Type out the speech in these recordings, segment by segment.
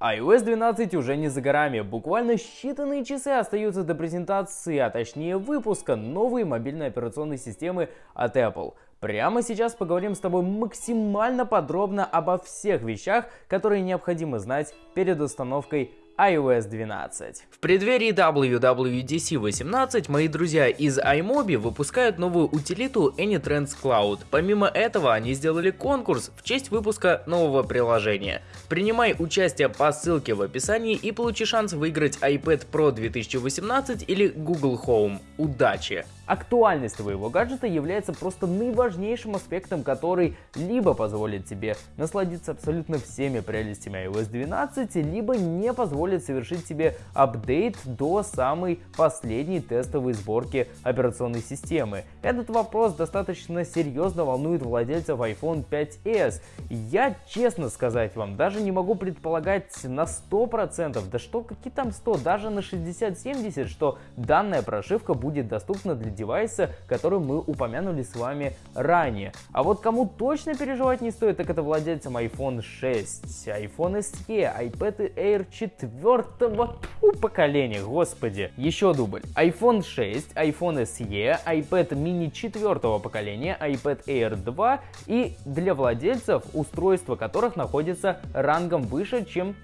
iOS 12 уже не за горами. Буквально считанные часы остаются до презентации, а точнее выпуска новой мобильной операционной системы от Apple. Прямо сейчас поговорим с тобой максимально подробно обо всех вещах, которые необходимо знать перед установкой iOS 12. В преддверии WWDC 18 мои друзья из iMobi выпускают новую утилиту AnyTrends Cloud. Помимо этого они сделали конкурс в честь выпуска нового приложения. Принимай участие по ссылке в описании и получи шанс выиграть iPad Pro 2018 или Google Home. Удачи! Актуальность твоего гаджета является просто наиважнейшим аспектом, который либо позволит тебе насладиться абсолютно всеми прелестями iOS 12, либо не позволит совершить тебе апдейт до самой последней тестовой сборки операционной системы. Этот вопрос достаточно серьезно волнует владельцев iPhone 5s. Я, честно сказать вам, даже не могу предполагать на 100%, да что какие там 100, даже на 60-70, что данная прошивка будет доступна для девайса, который мы упомянули с вами ранее. А вот кому точно переживать не стоит, так это владельцам iPhone 6, iPhone SE, iPad Air 4 поколения, господи. Еще дубль. iPhone 6, iPhone SE, iPad mini 4 поколения, iPad Air 2 и для владельцев, устройства которых находится рангом выше, чем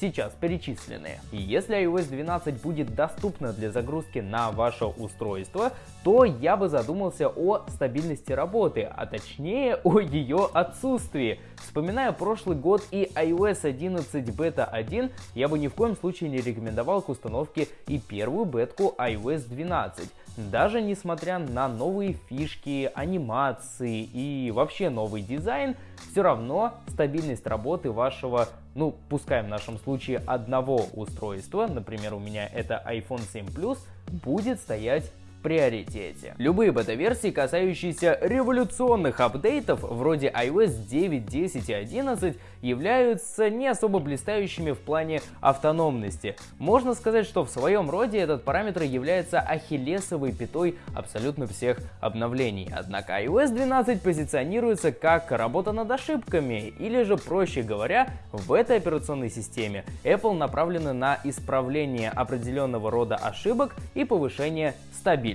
сейчас перечисленные. И если iOS 12 будет доступна для загрузки на ваше устройство, то я бы задумался о стабильности работы, а точнее о ее отсутствии. Вспоминая прошлый год и iOS 11 Beta 1, я бы ни в коем случае не рекомендовал к установке и первую бетку iOS 12. Даже несмотря на новые фишки, анимации и вообще новый дизайн, все равно стабильность работы вашего, ну пускай в нашем случае одного устройства, например у меня это iPhone 7 Plus, будет стоять приоритете. Любые бета-версии, касающиеся революционных апдейтов вроде iOS 9, 10 и 11, являются не особо блистающими в плане автономности. Можно сказать, что в своем роде этот параметр является ахиллесовой пятой абсолютно всех обновлений. Однако iOS 12 позиционируется как работа над ошибками, или же, проще говоря, в этой операционной системе Apple направлена на исправление определенного рода ошибок и повышение стабильности.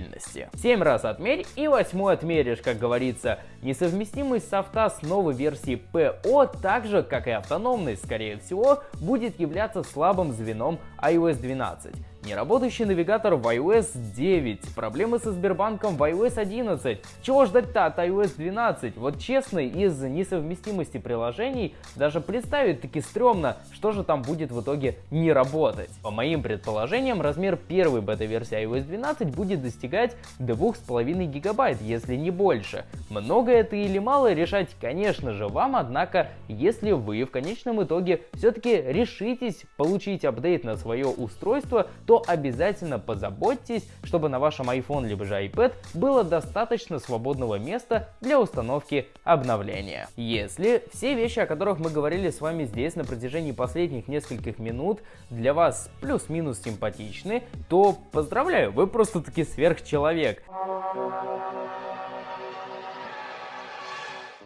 7 раз отмерь и восьмой отмеришь, как говорится. Несовместимость софта с новой версией PO, так же как и автономность, скорее всего, будет являться слабым звеном iOS 12. Неработающий навигатор в iOS 9, проблемы со Сбербанком в iOS 11. Чего ждать-то от iOS 12? Вот честно, из несовместимости приложений даже представить таки стрёмно, что же там будет в итоге не работать. По моим предположениям, размер первой бета-версии iOS 12 будет достигать 2,5 гигабайт, если не больше. Много это или мало, решать, конечно же, вам, однако, если вы в конечном итоге все-таки решитесь получить апдейт на свое устройство, то обязательно позаботьтесь, чтобы на вашем iPhone либо же iPad было достаточно свободного места для установки обновления. Если все вещи, о которых мы говорили с вами здесь на протяжении последних нескольких минут, для вас плюс-минус симпатичны, то поздравляю, вы просто-таки сверхчеловек.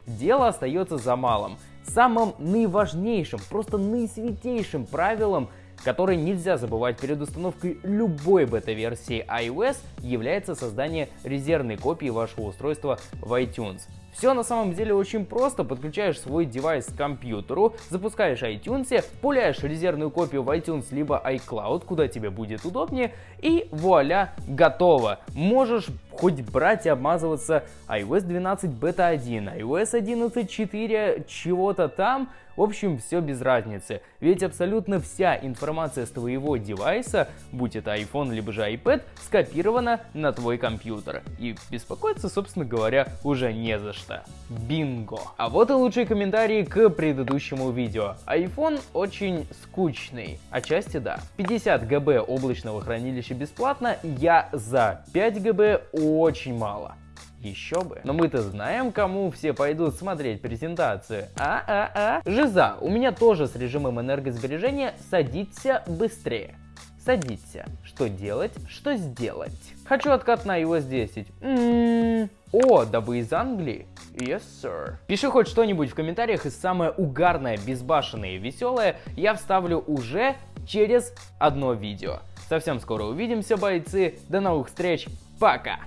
Дело остается за малым. Самым наиважнейшим, просто наисвятейшим правилом который нельзя забывать перед установкой любой бета-версии iOS, является создание резервной копии вашего устройства в iTunes. Все на самом деле очень просто. Подключаешь свой девайс к компьютеру, запускаешь iTunes, пуляешь резервную копию в iTunes либо iCloud, куда тебе будет удобнее, и вуаля, готово. Можешь хоть брать и обмазываться iOS 12 Beta 1, iOS 11.4, чего-то там, в общем, все без разницы, ведь абсолютно вся информация с твоего девайса, будь это iPhone либо же iPad, скопирована на твой компьютер. И беспокоиться, собственно говоря, уже не за что. Бинго! А вот и лучшие комментарии к предыдущему видео. iPhone очень скучный. Отчасти да. 50 ГБ облачного хранилища бесплатно, я за 5 ГБ очень мало. Еще бы. Но мы-то знаем, кому все пойдут смотреть презентацию. А-а-а. Жиза, у меня тоже с режимом энергосбережения садиться быстрее. Садиться. Что делать, что сделать. Хочу откат на iOS 10. М -м -м. О, да вы из Англии? Yes, sir. Пиши хоть что-нибудь в комментариях, и самое угарное, безбашенное и веселое я вставлю уже через одно видео. Совсем скоро увидимся, бойцы. До новых встреч. Пока!